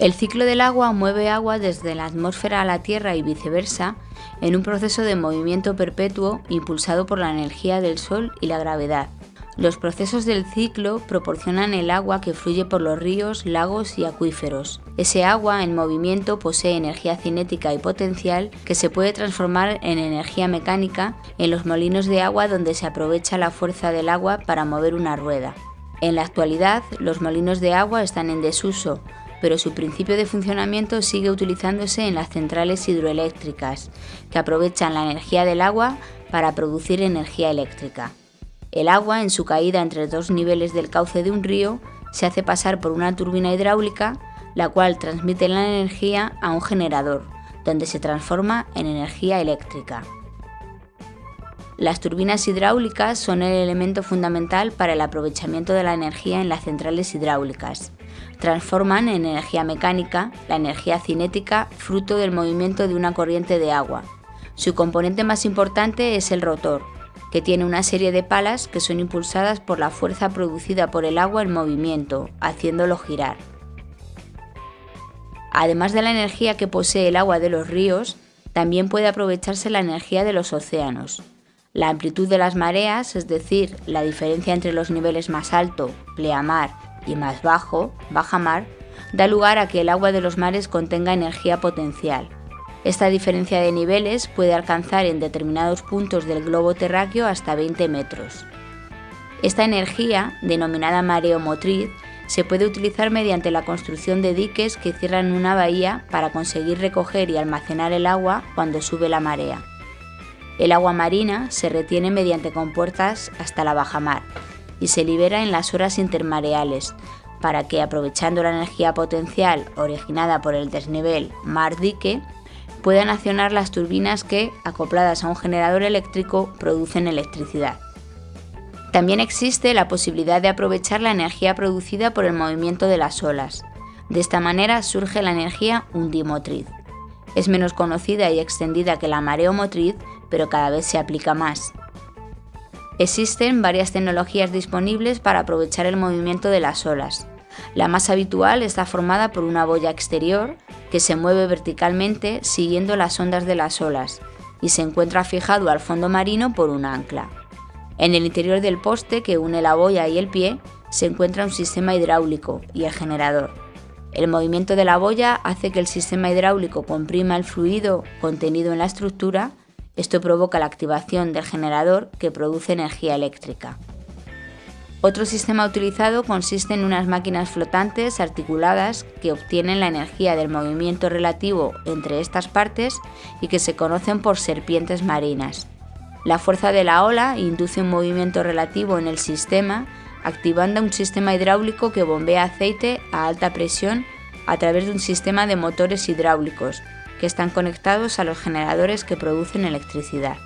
El ciclo del agua mueve agua desde la atmósfera a la Tierra y viceversa en un proceso de movimiento perpetuo impulsado por la energía del Sol y la gravedad. Los procesos del ciclo proporcionan el agua que fluye por los ríos, lagos y acuíferos. Ese agua en movimiento posee energía cinética y potencial que se puede transformar en energía mecánica en los molinos de agua donde se aprovecha la fuerza del agua para mover una rueda. En la actualidad, los molinos de agua están en desuso, pero su principio de funcionamiento sigue utilizándose en las centrales hidroeléctricas, que aprovechan la energía del agua para producir energía eléctrica. El agua, en su caída entre dos niveles del cauce de un río, se hace pasar por una turbina hidráulica, la cual transmite la energía a un generador, donde se transforma en energía eléctrica. Las turbinas hidráulicas son el elemento fundamental para el aprovechamiento de la energía en las centrales hidráulicas. Transforman en energía mecánica la energía cinética fruto del movimiento de una corriente de agua. Su componente más importante es el rotor, que tiene una serie de palas que son impulsadas por la fuerza producida por el agua en movimiento, haciéndolo girar. Además de la energía que posee el agua de los ríos, también puede aprovecharse la energía de los océanos. La amplitud de las mareas, es decir, la diferencia entre los niveles más alto, pleamar, y más bajo, bajamar, da lugar a que el agua de los mares contenga energía potencial, esta diferencia de niveles puede alcanzar en determinados puntos del globo terráqueo hasta 20 metros. Esta energía, denominada mareomotriz, se puede utilizar mediante la construcción de diques que cierran una bahía para conseguir recoger y almacenar el agua cuando sube la marea. El agua marina se retiene mediante compuertas hasta la bajamar y se libera en las horas intermareales para que, aprovechando la energía potencial originada por el desnivel mar-dique, puedan accionar las turbinas que, acopladas a un generador eléctrico, producen electricidad. También existe la posibilidad de aprovechar la energía producida por el movimiento de las olas. De esta manera surge la energía undimotriz. Es menos conocida y extendida que la mareomotriz, pero cada vez se aplica más. Existen varias tecnologías disponibles para aprovechar el movimiento de las olas. La más habitual está formada por una boya exterior que se mueve verticalmente siguiendo las ondas de las olas y se encuentra fijado al fondo marino por un ancla. En el interior del poste que une la boya y el pie se encuentra un sistema hidráulico y el generador. El movimiento de la boya hace que el sistema hidráulico comprima el fluido contenido en la estructura, esto provoca la activación del generador que produce energía eléctrica. Otro sistema utilizado consiste en unas máquinas flotantes articuladas que obtienen la energía del movimiento relativo entre estas partes y que se conocen por serpientes marinas. La fuerza de la ola induce un movimiento relativo en el sistema, activando un sistema hidráulico que bombea aceite a alta presión a través de un sistema de motores hidráulicos que están conectados a los generadores que producen electricidad.